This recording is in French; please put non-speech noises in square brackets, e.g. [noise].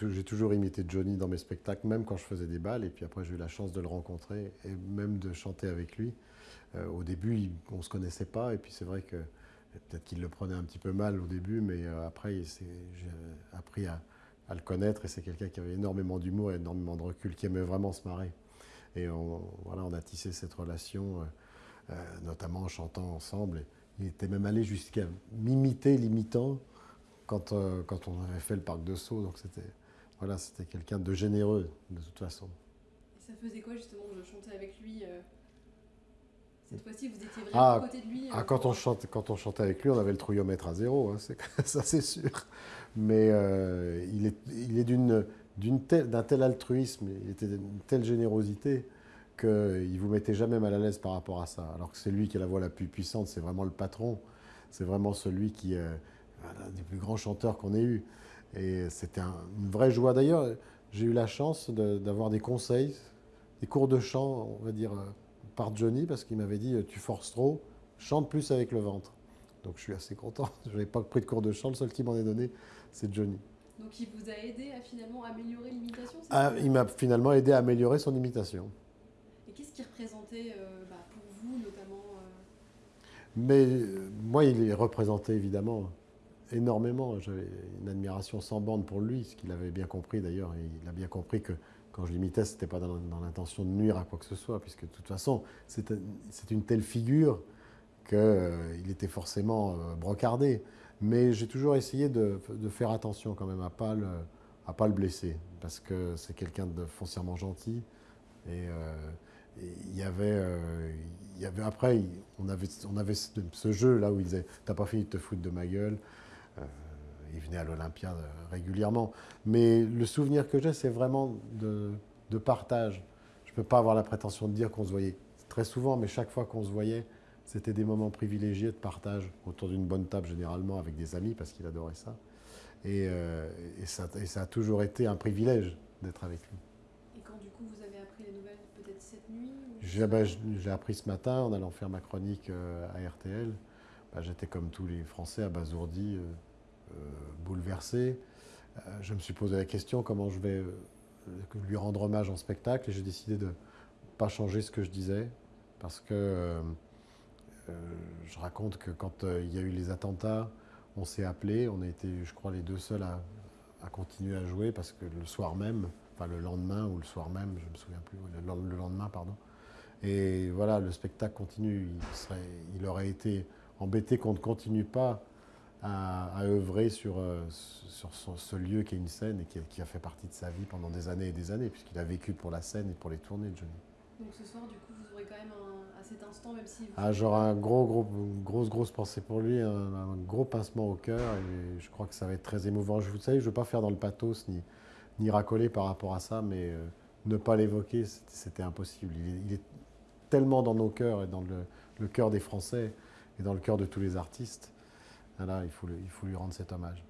j'ai toujours imité Johnny dans mes spectacles, même quand je faisais des balles. Et puis après, j'ai eu la chance de le rencontrer et même de chanter avec lui. Euh, au début, on ne se connaissait pas. Et puis c'est vrai que peut-être qu'il le prenait un petit peu mal au début, mais euh, après, j'ai appris à, le connaître. Et c'est quelqu'un qui avait énormément d'humour énormément de recul, qui aimait vraiment se marrer. Et voilà, on a tissé cette relation, notamment en chantant ensemble. il était même allé jusqu'à m'imiter, l'imitant quand, euh, quand on avait fait le parc de Sceaux. Donc c'était voilà, c'était quelqu'un de généreux de toute façon. Et ça faisait quoi justement de chanter avec lui euh, Cette fois-ci, vous étiez vraiment ah, à côté de lui ah, euh, quand, on chante, quand on chantait avec lui, on avait le trouillomètre à zéro, hein, [laughs] ça c'est sûr. Mais il est, il est d'une d'un tel altruisme, il était d'une telle générosité qu'il ne vous mettait jamais mal à l'aise par rapport à ça. Alors que c'est lui qui a la voix la plus puissante, c'est vraiment le patron, c'est vraiment celui qui, un des plus grands chanteurs qu'on ait eu. Et c'était une vraie joie. D'ailleurs, j'ai eu la chance d'avoir des conseils, des cours de chant, on va dire, euh, par Johnny, parce qu'il m'avait dit euh, Tu forces trop, chante plus avec le ventre. Donc je suis assez content. [laughs] Je n'avais pas pris de cours de chant, le seul qui m'en ait donné, c'est Johnny. Donc il vous a aidé à finalement améliorer l'imitation ah, Il m'a finalement aidé à améliorer son imitation. Et qu'est-ce qu'il représentait euh, bah, pour vous notamment Mais moi, il est représenté évidemment énormément. J'avais une admiration sans bande pour lui, ce qu'il avait bien compris d'ailleurs. Il a bien compris que quand je l'imitais, ce n'était pas dans, l'intention de nuire à quoi que ce soit, puisque de toute façon, c'est une telle figure qu'il euh, était forcément euh, brocardé. Mais j'ai toujours essayé de, faire attention quand même à ne pas, le, blesser, parce que c'est quelqu'un de foncièrement gentil. Et, euh, avait, il y avait après, on avait, avait ce, jeu là où il disait T'as pas fini de te foutre de ma gueule euh, il venait à l'Olympia euh, régulièrement. Mais le souvenir que j'ai, c'est vraiment de, partage. Je ne peux pas avoir la prétention de dire qu'on se voyait très souvent, mais chaque fois qu'on se voyait, c'était des moments privilégiés de partage autour d'une bonne table, généralement avec des amis, parce qu'il adorait ça. Et, euh, ça. a toujours été un privilège d'être avec lui. Et quand du coup vous avez appris les nouvelles, peut-être cette nuit ben, J'ai appris ce matin en allant faire ma chronique à RTL. Ben, j'étais comme tous les Français abasourdi. Euh, bouleversé. Euh, je me suis posé la question comment je vais euh, lui rendre hommage en spectacle et j'ai décidé de ne pas changer ce que je disais parce que je raconte que quand il y a eu les attentats, on s'est appelé, on a été, je crois, les deux seuls à, continuer à jouer parce que le soir même, enfin le lendemain ou le soir même, je me souviens plus, le, lendemain, pardon. Et voilà, le spectacle continue. Il, serait, il aurait été embêté qu'on ne continue pas à, œuvrer sur, euh, sur ce lieu qui est une scène et qui a, fait partie de sa vie pendant des années et des années, puisqu'il a vécu pour la scène et pour les tournées de Johnny. Donc ce soir, du coup, vous aurez quand même à cet instant, même si... Vous... Ah, j'aurai un gros, gros, grosse, grosse pensée pour lui, un, gros pincement au cœur, et je crois que ça va être très émouvant. Je vous savez, je ne veux pas faire dans le pathos ni, ni racoler par rapport à ça, mais euh, ne pas l'évoquer, c'était impossible. Il est, tellement dans nos cœurs et dans le, le cœur des Français et dans le cœur de tous les artistes il faut, il faut lui rendre cet hommage.